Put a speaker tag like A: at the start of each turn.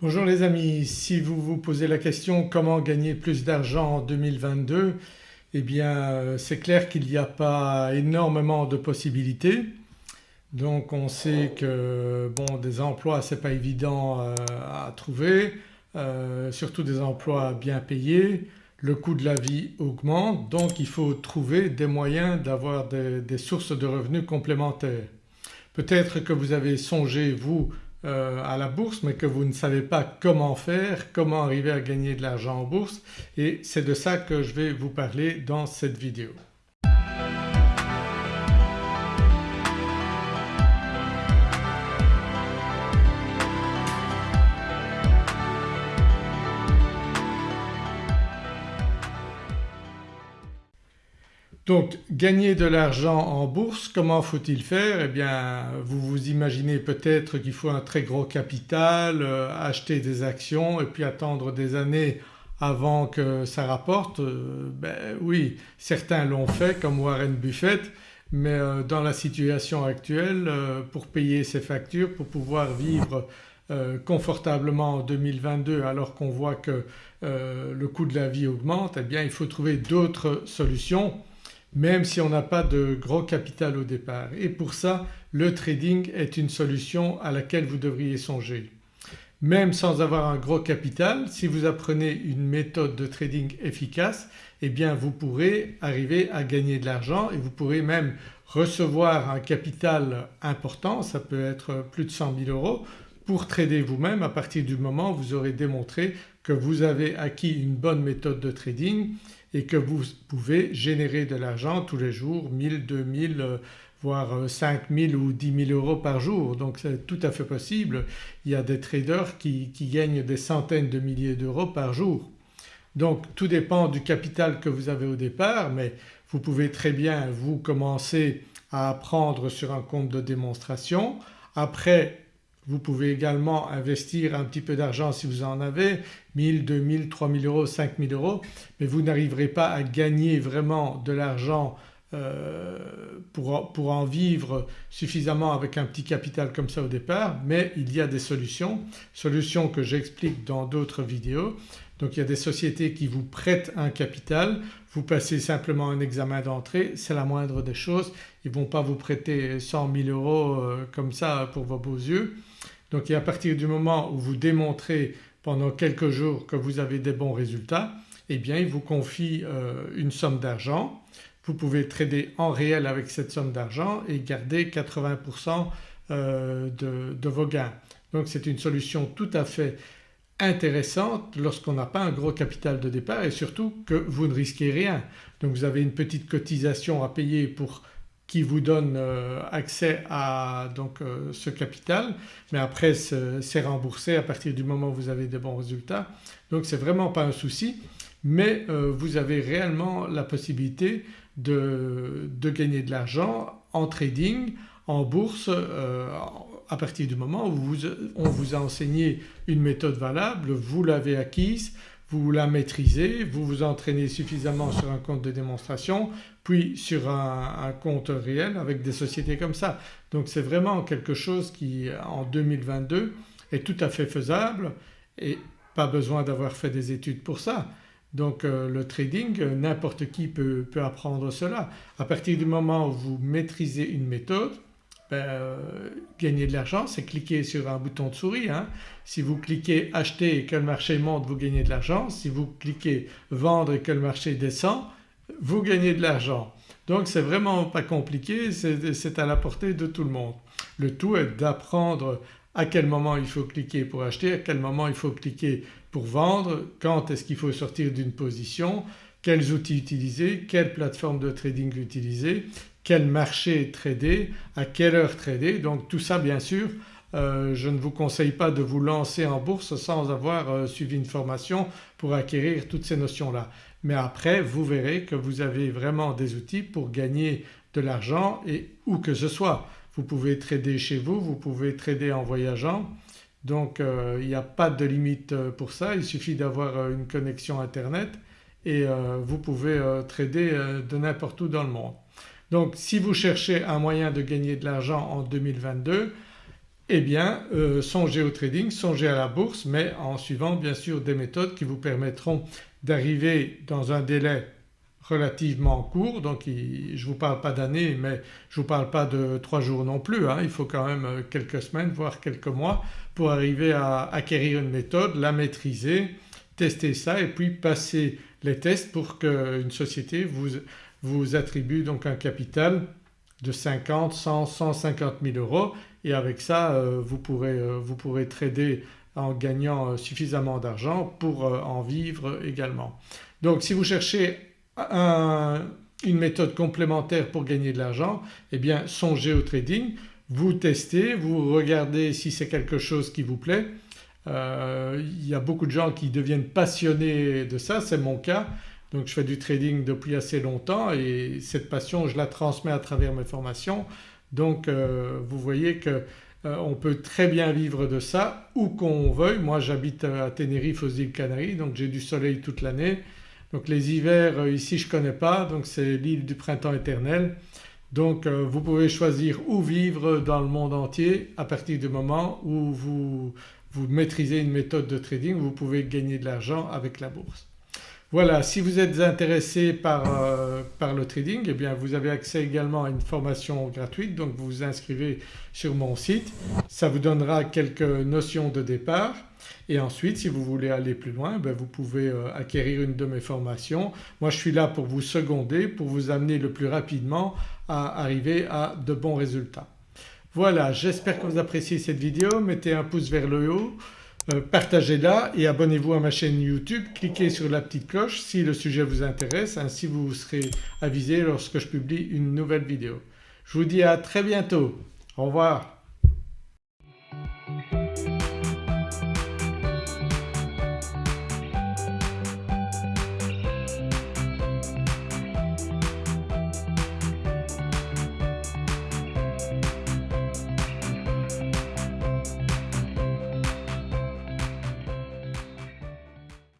A: Bonjour les amis, si vous vous posez la question comment gagner plus d'argent en 2022 eh bien euh, c'est clair qu'il n'y a pas énormément de possibilités. Donc on sait que bon des emplois c'est pas évident euh, à trouver, euh, surtout des emplois bien payés, le coût de la vie augmente donc il faut trouver des moyens d'avoir des, des sources de revenus complémentaires. Peut-être que vous avez songé vous euh, à la bourse mais que vous ne savez pas comment faire, comment arriver à gagner de l'argent en bourse et c'est de ça que je vais vous parler dans cette vidéo. Donc gagner de l'argent en bourse, comment faut-il faire? Eh bien vous vous imaginez peut-être qu'il faut un très gros capital, euh, acheter des actions et puis attendre des années avant que ça rapporte. Euh, ben oui certains l'ont fait comme Warren Buffett mais euh, dans la situation actuelle pour payer ses factures, pour pouvoir vivre confortablement en 2022 alors qu'on voit que le coût de la vie augmente eh bien il faut trouver d'autres solutions même si on n'a pas de gros capital au départ et pour ça le trading est une solution à laquelle vous devriez songer. Même sans avoir un gros capital si vous apprenez une méthode de trading efficace eh bien vous pourrez arriver à gagner de l'argent et vous pourrez même recevoir un capital important, ça peut être plus de 100 000 euros pour trader vous-même à partir du moment où vous aurez démontré que vous avez acquis une bonne méthode de trading et que vous pouvez générer de l'argent tous les jours 1000, 2000 euh, voire 5000 ou 10 000 euros par jour donc c'est tout à fait possible. Il y a des traders qui gagnent des centaines de milliers d'euros par jour. Donc tout dépend du capital que vous avez au départ mais vous pouvez très bien vous commencer à apprendre sur un compte de démonstration. Après vous pouvez également investir un petit peu d'argent si vous en avez 1000, 2000, 3000 euros, 5000 euros mais vous n'arriverez pas à gagner vraiment de l'argent euh, pour, pour, en vivre suffisamment avec un petit capital comme ça au départ mais il y a des solutions, solutions que j'explique dans d'autres vidéos. Donc il y a des sociétés qui vous prêtent un capital, vous passez simplement un examen d'entrée, c'est la moindre des choses, ils ne vont pas vous prêter 100 000 euros euh, comme ça pour vos beaux yeux. Donc à partir du moment où vous démontrez pendant quelques jours que vous avez des bons résultats eh bien il vous confie euh, une somme d'argent. Vous pouvez trader en réel avec cette somme d'argent et garder 80% euh, de, de vos gains. Donc c'est une solution tout à fait intéressante lorsqu'on n'a pas un gros capital de départ et surtout que vous ne risquez rien. Donc vous avez une petite cotisation à payer pour qui vous donne euh, accès à donc euh, ce capital mais après c'est remboursé à partir du moment où vous avez des bons résultats. Donc c'est vraiment pas un souci mais euh, vous avez réellement la possibilité de, de gagner de l'argent en trading, en bourse à partir du moment où vous, on vous a enseigné une méthode valable, vous l'avez acquise, vous la maîtrisez, vous vous entraînez suffisamment sur un compte de démonstration puis sur un, compte réel avec des sociétés comme ça. Donc c'est vraiment quelque chose qui en 2022 est tout à fait faisable et pas besoin d'avoir fait des études pour ça. Donc euh, le trading n'importe qui peut, peut, apprendre cela. À partir du moment où vous maîtrisez une méthode ben, euh, gagner de l'argent c'est cliquer sur un bouton de souris. Hein. Si vous cliquez acheter et que le marché monte vous gagnez de l'argent, si vous cliquez vendre et que le marché descend vous gagnez de l'argent. Donc c'est vraiment pas compliqué, c'est à la portée de tout le monde. Le tout est d'apprendre à quel moment il faut cliquer pour acheter, à quel moment il faut cliquer pour vendre, quand est-ce qu'il faut sortir d'une position, quels outils utiliser, quelle plateforme de trading utiliser, quel marché trader, à quelle heure trader. Donc tout ça bien sûr euh, je ne vous conseille pas de vous lancer en bourse sans avoir euh, suivi une formation pour acquérir toutes ces notions-là. Mais après vous verrez que vous avez vraiment des outils pour gagner de l'argent et où que ce soit. Vous pouvez trader chez vous, vous pouvez trader en voyageant donc euh, il n'y a pas de limite pour ça, il suffit d'avoir une connexion internet et vous pouvez trader de n'importe où dans le monde. Donc si vous cherchez un moyen de gagner de l'argent en 2022 eh bien euh, songez au trading, songez à la bourse mais en suivant bien sûr des méthodes qui vous permettront d'arriver dans un délai relativement court donc je ne vous parle pas d'années mais je ne vous parle pas de trois jours non plus hein. il faut quand même euh, quelques semaines voire quelques mois pour arriver à acquérir une méthode, la maîtriser, tester ça et puis passer les tests pour qu'une société vous, vous attribue donc un capital de 50, 100, 150 000 euros et avec ça euh, vous, pourrez, euh, vous pourrez trader en gagnant suffisamment d'argent pour en vivre également. Donc si vous cherchez une méthode complémentaire pour gagner de l'argent eh bien songez au trading, vous testez, vous regardez si c'est quelque chose qui vous plaît. Euh, il y a beaucoup de gens qui deviennent passionnés de ça, c'est mon cas. Donc je fais du trading depuis assez longtemps et cette passion je la transmets à travers mes formations. Donc euh, vous voyez qu'on euh, peut très bien vivre de ça où qu'on veuille. Moi j'habite à Tenerife aux îles Canaries donc j'ai du soleil toute l'année donc les hivers euh, ici je ne connais pas donc c'est l'île du printemps éternel. Donc euh, vous pouvez choisir où vivre dans le monde entier à partir du moment où vous, vous maîtrisez une méthode de trading vous pouvez gagner de l'argent avec la bourse. Voilà si vous êtes intéressé par, euh, le trading eh bien vous avez accès également à une formation gratuite donc vous vous inscrivez sur mon site. Ça vous donnera quelques notions de départ et ensuite si vous voulez aller plus loin ben, vous pouvez euh, acquérir une de mes formations. Moi je suis là pour vous seconder, pour vous amener le plus rapidement à arriver à de bons résultats. Voilà j'espère que vous appréciez cette vidéo, mettez un pouce vers le haut, partagez-la et abonnez-vous à ma chaîne YouTube, cliquez sur la petite cloche si le sujet vous intéresse ainsi vous serez avisé lorsque je publie une nouvelle vidéo. Je vous dis à très bientôt, au revoir.